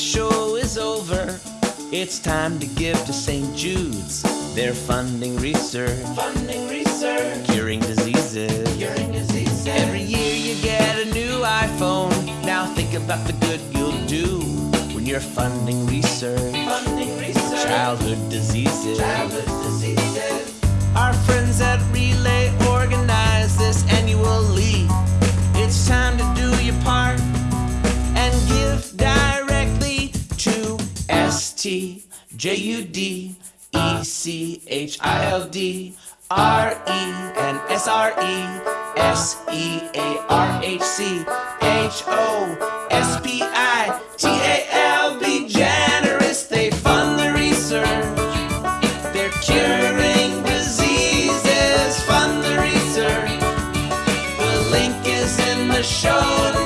show is over, it's time to give to St. Jude's. They're funding research, Funding research, curing diseases. curing diseases. Every year you get a new iPhone. Now think about the good you'll do when you're funding research. Funding research, Childhood diseases. childhood S T J U D E C H I L D R E N S R E S E A R H C H O S P I T A L B generous. They fund the research. They're curing diseases. Fund the research. The link is in the show.